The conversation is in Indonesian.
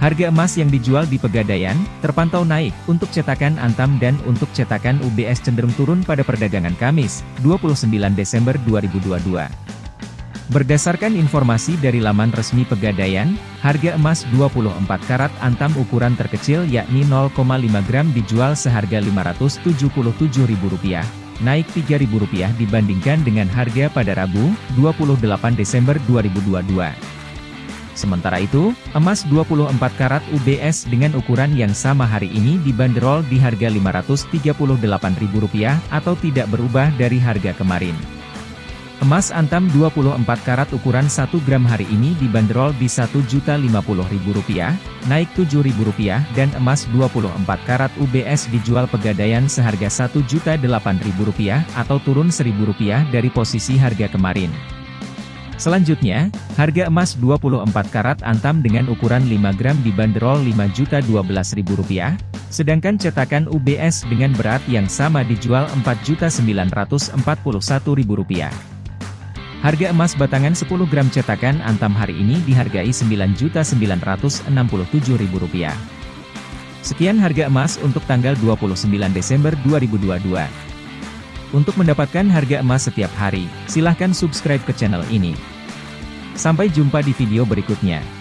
Harga emas yang dijual di Pegadaian, terpantau naik, untuk cetakan Antam dan untuk cetakan UBS cenderung turun pada perdagangan Kamis, 29 Desember 2022. Berdasarkan informasi dari laman resmi Pegadaian, harga emas 24 karat Antam ukuran terkecil yakni 0,5 gram dijual seharga Rp577.000, naik Rp3.000 dibandingkan dengan harga pada Rabu, 28 Desember 2022. Sementara itu, emas 24 karat UBS dengan ukuran yang sama hari ini dibanderol di harga Rp538.000 atau tidak berubah dari harga kemarin. Emas antam 24 karat ukuran 1 gram hari ini dibanderol di Rp1.050.000, naik Rp7.000 dan emas 24 karat UBS dijual pegadaian seharga Rp1.008.000 atau turun Rp1.000 dari posisi harga kemarin. Selanjutnya, harga emas 24 karat antam dengan ukuran 5 gram dibanderol Rp5.012.000, sedangkan cetakan UBS dengan berat yang sama dijual Rp4.941.000. Harga emas batangan 10 gram cetakan antam hari ini dihargai Rp9.967.000. Sekian harga emas untuk tanggal 29 Desember 2022. Untuk mendapatkan harga emas setiap hari, silahkan subscribe ke channel ini. Sampai jumpa di video berikutnya.